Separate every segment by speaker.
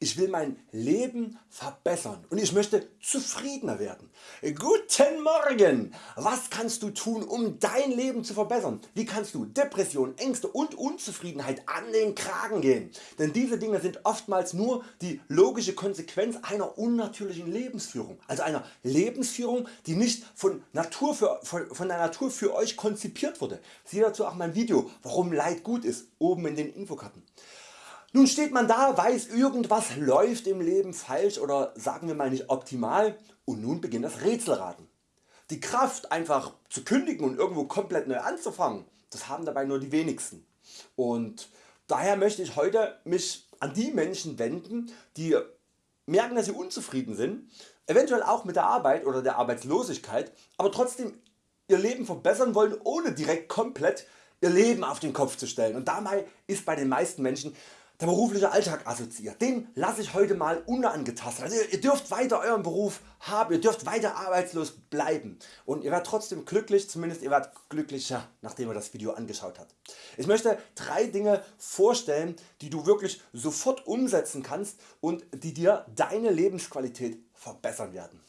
Speaker 1: Ich will mein Leben verbessern und ich möchte zufriedener werden. Guten Morgen! Was kannst du tun um dein Leben zu verbessern? Wie kannst du Depression, Ängste und Unzufriedenheit an den Kragen gehen? Denn diese Dinge sind oftmals nur die logische Konsequenz einer unnatürlichen Lebensführung. Also einer Lebensführung die nicht von, Natur für, von der Natur für Euch konzipiert wurde. Siehe dazu auch mein Video warum Leid gut ist oben in den Infokarten. Nun steht man da, weiß irgendwas läuft im Leben falsch oder sagen wir mal nicht optimal und nun beginnt das Rätselraten. Die Kraft einfach zu kündigen und irgendwo komplett neu anzufangen, das haben dabei nur die wenigsten. Und daher möchte ich heute mich an die Menschen wenden, die merken dass sie unzufrieden sind, eventuell auch mit der Arbeit oder der Arbeitslosigkeit, aber trotzdem ihr Leben verbessern wollen ohne direkt komplett ihr Leben auf den Kopf zu stellen und dabei ist bei den meisten Menschen der berufliche Alltag assoziiert. Den lasse ich heute mal unangetastet. Also ihr dürft weiter Euren Beruf haben, ihr dürft weiter arbeitslos bleiben und ihr werdet trotzdem glücklich, zumindest ihr werdet glücklicher nachdem ihr das Video angeschaut habt. Ich möchte drei Dinge vorstellen die du wirklich sofort umsetzen kannst und die dir deine Lebensqualität verbessern werden.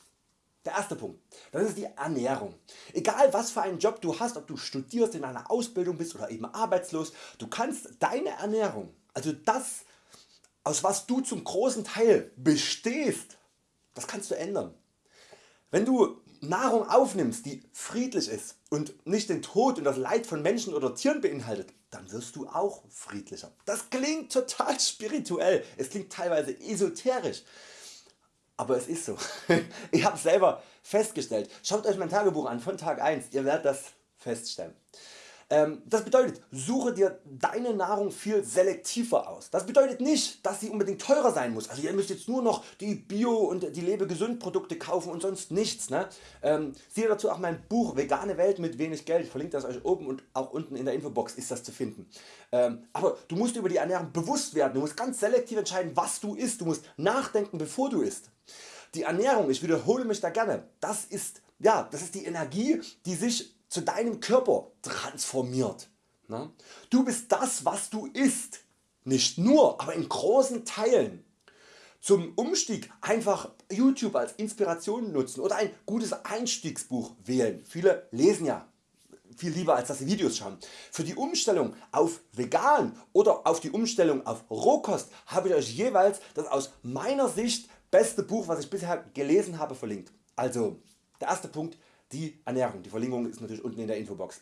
Speaker 1: Der erste Punkt, das ist die Ernährung. Egal was für einen Job du hast, ob du studierst, in einer Ausbildung bist oder eben arbeitslos, du kannst deine Ernährung also das aus was du zum großen Teil bestehst, das kannst du ändern. Wenn du Nahrung aufnimmst die friedlich ist und nicht den Tod und das Leid von Menschen oder Tieren beinhaltet, dann wirst du auch friedlicher. Das klingt total spirituell, es klingt teilweise esoterisch, aber es ist so. ich habe selber festgestellt. Schaut Euch mein Tagebuch an von Tag 1, ihr werdet das feststellen. Ähm, das bedeutet suche dir deine Nahrung viel selektiver aus. Das bedeutet nicht dass sie unbedingt teurer sein muss. Also ihr müsst jetzt nur noch die Bio und die Lebe gesund Produkte kaufen und sonst nichts. Ne? Ähm, siehe dazu auch mein Buch Vegane Welt mit wenig Geld. Ich verlinke das Euch oben und auch unten in der Infobox ist das zu finden. Ähm, aber du musst über die Ernährung bewusst werden. Du musst ganz selektiv entscheiden was du isst. Du musst nachdenken bevor du isst. Die Ernährung, ich wiederhole mich da gerne, das ist, ja, das ist die Energie die sich zu deinem Körper transformiert. Ne? Du bist das was du isst, nicht nur, aber in großen Teilen. Zum Umstieg einfach YouTube als Inspiration nutzen oder ein gutes Einstiegsbuch wählen. Viele lesen ja viel lieber als dass sie Videos schauen. Für die Umstellung auf vegan oder auf die Umstellung auf Rohkost habe ich Euch jeweils das aus meiner Sicht beste Buch was ich bisher gelesen habe verlinkt. Also der erste Punkt die Ernährung. Die Verlinkung ist natürlich unten in der Infobox.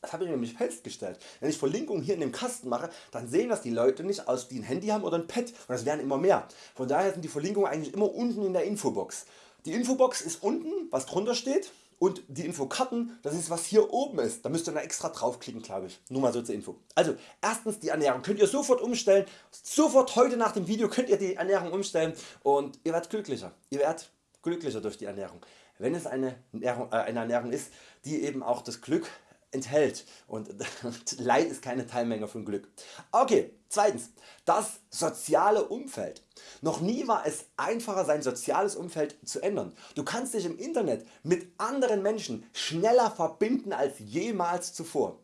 Speaker 1: Das habe ich nämlich festgestellt. Wenn ich Verlinkungen hier in dem Kasten mache, dann sehen das die Leute nicht aus die ein Handy haben oder ein Pad und das werden immer mehr. Von daher sind die Verlinkungen eigentlich immer unten in der Infobox. Die Infobox ist unten was drunter steht und die Infokarten das ist was hier oben ist. Da müsst ihr da extra draufklicken glaube ich. Nur mal so zur Info. Also erstens die Ernährung könnt ihr sofort umstellen. Sofort heute nach dem Video könnt ihr die Ernährung umstellen und ihr werdet glücklicher. Ihr werdet glücklicher durch die Ernährung wenn es eine Ernährung, äh, eine Ernährung ist, die eben auch das Glück enthält und Leid ist keine Teilmenge von Glück. Okay, zweitens das soziale Umfeld. Noch nie war es einfacher sein soziales Umfeld zu ändern. Du kannst dich im Internet mit anderen Menschen schneller verbinden als jemals zuvor.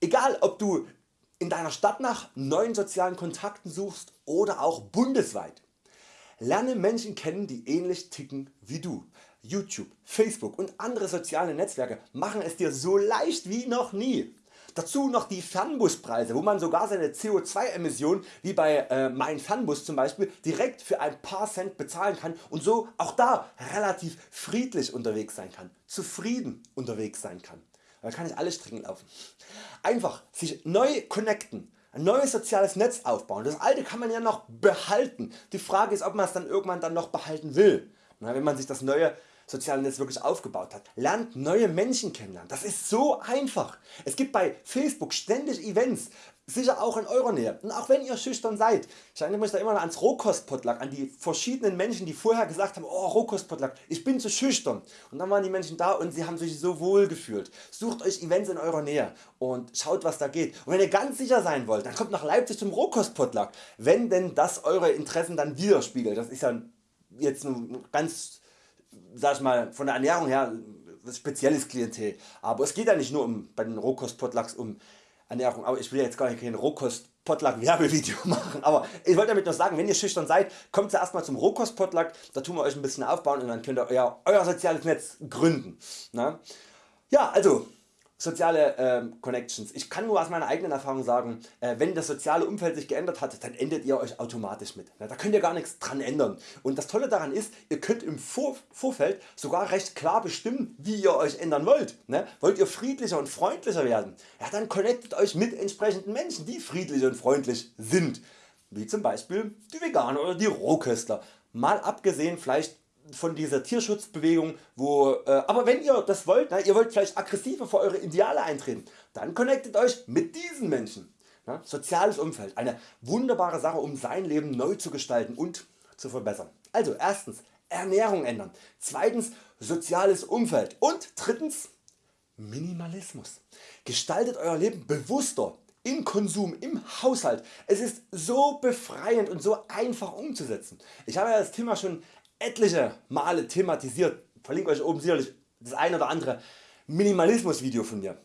Speaker 1: Egal ob du in deiner Stadt nach neuen sozialen Kontakten suchst oder auch bundesweit. Lerne Menschen kennen die ähnlich ticken wie du. YouTube, Facebook und andere soziale Netzwerke machen es dir so leicht wie noch nie. Dazu noch die Fernbuspreise, wo man sogar seine CO2 Emission wie bei äh, mein Fernbus zum Beispiel direkt für ein paar Cent bezahlen kann und so auch da relativ friedlich unterwegs sein kann, zufrieden unterwegs sein kann. Da kann ich alles Strecken laufen. Einfach sich neu connecten, ein neues soziales Netz aufbauen. Das alte kann man ja noch behalten. Die Frage ist ob man es dann irgendwann dann noch behalten will. Wenn man sich das neue soziale Netz wirklich aufgebaut hat. Lernt neue Menschen kennenlernen. Das ist so einfach. Es gibt bei Facebook ständig Events, sicher auch in eurer Nähe. Und auch wenn ihr schüchtern seid. Ich erinnere mich da immer ans Rohkostpotluck, an die verschiedenen Menschen die vorher gesagt haben, oh Rohkostpotluck, ich bin zu schüchtern. Und dann waren die Menschen da und sie haben sich so wohl gefühlt. Sucht Euch Events in eurer Nähe und schaut was da geht. Und wenn ihr ganz sicher sein wollt, dann kommt nach Leipzig zum Rohkostpotluck. Wenn denn das eure Interessen dann widerspiegelt. Das ist ja jetzt ein ganz sag ich mal, von der Ernährung her spezielles Klientel. Aber es geht ja nicht nur um, bei den Rohkost-Potlucks um Ernährung, aber ich will jetzt gar nicht kein Rohkost Potluck Werbevideo machen, aber ich wollte damit nur sagen, wenn ihr schüchtern seid, kommt zuerst mal zum Rohkost Potluck, da tun wir Euch ein bisschen aufbauen und dann könnt ihr Euer, euer soziales Netz gründen. Na? Ne? Ja also soziale äh, Connections. Ich kann nur aus meiner eigenen Erfahrung sagen, äh, wenn das soziale Umfeld sich geändert hat, dann endet ihr Euch automatisch mit. Da könnt ihr gar nichts dran ändern. Und das Tolle daran ist, ihr könnt im Vor Vorfeld sogar recht klar bestimmen, wie ihr Euch ändern wollt. Ne? Wollt ihr friedlicher und freundlicher werden, ja, dann connectet Euch mit entsprechenden Menschen, die friedlich und freundlich sind. Wie zum Beispiel die Veganer oder die Rohköstler. Mal abgesehen vielleicht von dieser Tierschutzbewegung, wo, äh, aber wenn ihr das wollt, na, ihr wollt vielleicht aggressiver für Eure Ideale eintreten, dann connectet Euch mit diesen Menschen. Na, soziales Umfeld, eine wunderbare Sache um sein Leben neu zu gestalten und zu verbessern. Also erstens Ernährung ändern, zweitens soziales Umfeld und drittens Minimalismus. Gestaltet Euer Leben bewusster im Konsum, im Haushalt. Es ist so befreiend und so einfach umzusetzen. Ich habe ja das Thema schon etliche Male thematisiert, verlinke Euch oben sicherlich das ein oder andere Minimalismus Video von mir.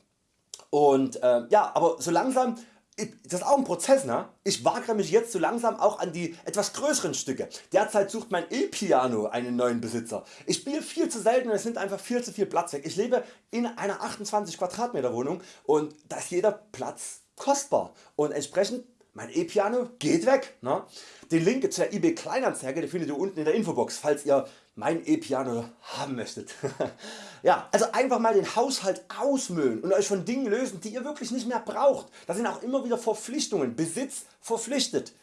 Speaker 1: Und äh, ja, aber so langsam, das ist auch ein Prozess, ne? ich wagere mich jetzt so langsam auch an die etwas größeren Stücke. Derzeit sucht mein E-Piano einen neuen Besitzer. Ich spiele viel zu selten und es nimmt einfach viel zu viel Platz weg. Ich lebe in einer 28 Quadratmeter Wohnung und da ist jeder Platz kostbar und entsprechend mein E-Piano geht weg. Ne? Den Link zur eBay Kleinanzeige findet ihr unten in der Infobox, falls ihr mein E-Piano haben möchtet. ja, also einfach mal den Haushalt ausmüllen und Euch von Dingen lösen die ihr wirklich nicht mehr braucht. Das sind auch immer wieder Verpflichtungen, Besitz verpflichtet.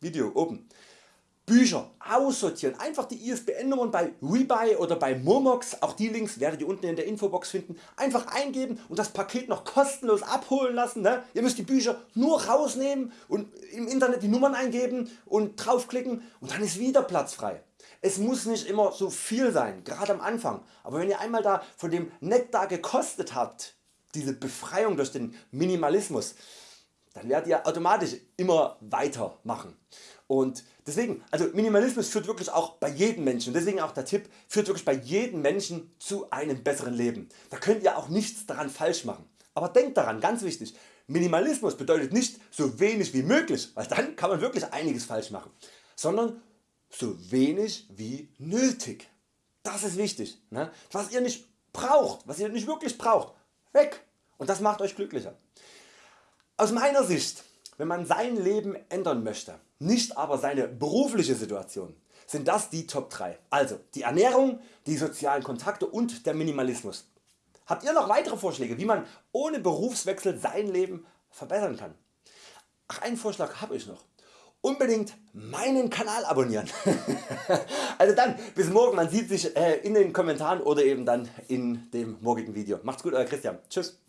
Speaker 1: Video oben. Bücher aussortieren, einfach die ISBN Nummern bei Rebuy oder bei Momox, auch die Links werdet ihr unten in der Infobox finden, einfach eingeben und das Paket noch kostenlos abholen lassen. Ne? Ihr müsst die Bücher nur rausnehmen und im Internet die Nummern eingeben und draufklicken und dann ist wieder Platz frei. Es muss nicht immer so viel sein, gerade am Anfang, aber wenn ihr einmal da von dem Nektar gekostet habt, diese Befreiung durch den Minimalismus, dann werdet ihr automatisch immer weitermachen. Und deswegen, also Minimalismus führt wirklich auch bei jedem Menschen, deswegen auch der Tipp, führt wirklich bei jedem Menschen zu einem besseren Leben. Da könnt ihr auch nichts daran falsch machen. Aber denkt daran, ganz wichtig, Minimalismus bedeutet nicht so wenig wie möglich, weil dann kann man wirklich einiges falsch machen, sondern so wenig wie nötig. Das ist wichtig. Ne? Was ihr nicht braucht, was ihr nicht wirklich braucht, weg. Und das macht Euch glücklicher. Aus meiner Sicht wenn man sein Leben ändern möchte, nicht aber seine berufliche Situation, sind das die Top 3. Also die Ernährung, die sozialen Kontakte und der Minimalismus. Habt ihr noch weitere Vorschläge wie man ohne Berufswechsel sein Leben verbessern kann? Ach einen Vorschlag habe ich noch. Unbedingt meinen Kanal abonnieren. also dann bis morgen, man sieht sich äh, in den Kommentaren oder eben dann in dem morgigen Video. Macht's gut Euer Christian. Tschüss.